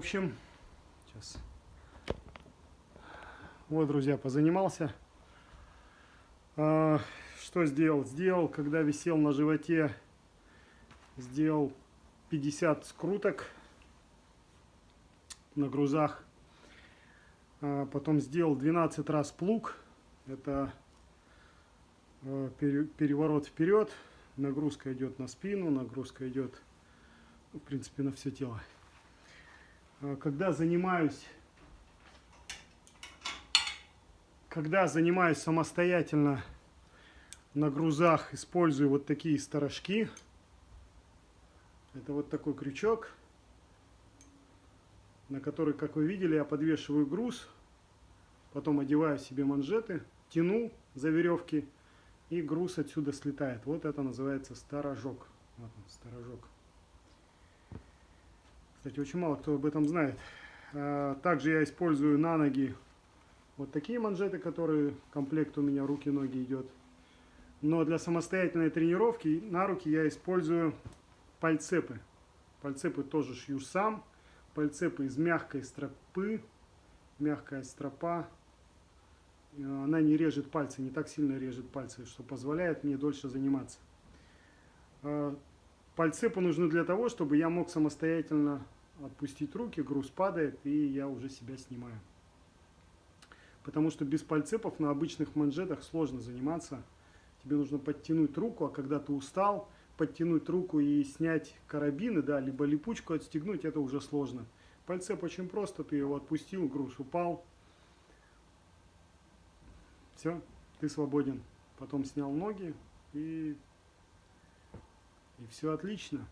Общем, сейчас. Вот, друзья, позанимался. А, что сделал? Сделал, когда висел на животе, сделал 50 скруток на грузах. А, потом сделал 12 раз плуг. Это а, переворот вперед. Нагрузка идет на спину, нагрузка идет, в принципе, на все тело. А, когда занимаюсь, когда занимаюсь самостоятельно на грузах, использую вот такие сторожки. Это вот такой крючок, на который, как вы видели, я подвешиваю груз, потом одеваю себе манжеты, тяну за веревки, и груз отсюда слетает. Вот это называется сторожок. Вот он, сторожок. Кстати, очень мало кто об этом знает. А, также я использую на ноги вот такие манжеты, которые комплект у меня руки-ноги идет. Но для самостоятельной тренировки на руки я использую пальцепы. Пальцепы тоже шью сам. Пальцепы из мягкой стропы. Мягкая стропа. Она не режет пальцы, не так сильно режет пальцы, что позволяет мне дольше заниматься. Пальцепы нужны для того, чтобы я мог самостоятельно отпустить руки, груз падает, и я уже себя снимаю. Потому что без пальцепов на обычных манжетах сложно заниматься. Тебе нужно подтянуть руку, а когда ты устал, подтянуть руку и снять карабины, да, либо липучку отстегнуть, это уже сложно. Пальцеп очень просто, ты его отпустил, груз упал. Все, ты свободен. Потом снял ноги и, и все отлично.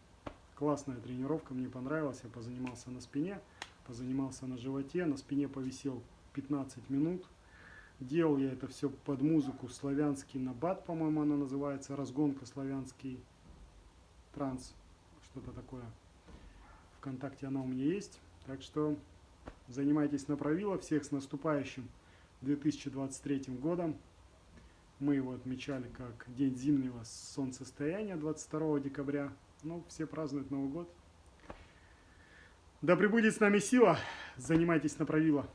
Классная тренировка, мне понравилась. Я позанимался на спине, позанимался на животе, на спине повисел 15 минут. Делал я это все под музыку славянский набат, по-моему, она называется, разгонка славянский транс, что-то такое. Вконтакте она у меня есть. Так что занимайтесь на правило. Всех с наступающим 2023 годом. Мы его отмечали как День зимнего солнцестояния 22 декабря. Ну, все празднуют Новый год. Да пребудет с нами сила. Занимайтесь на правило.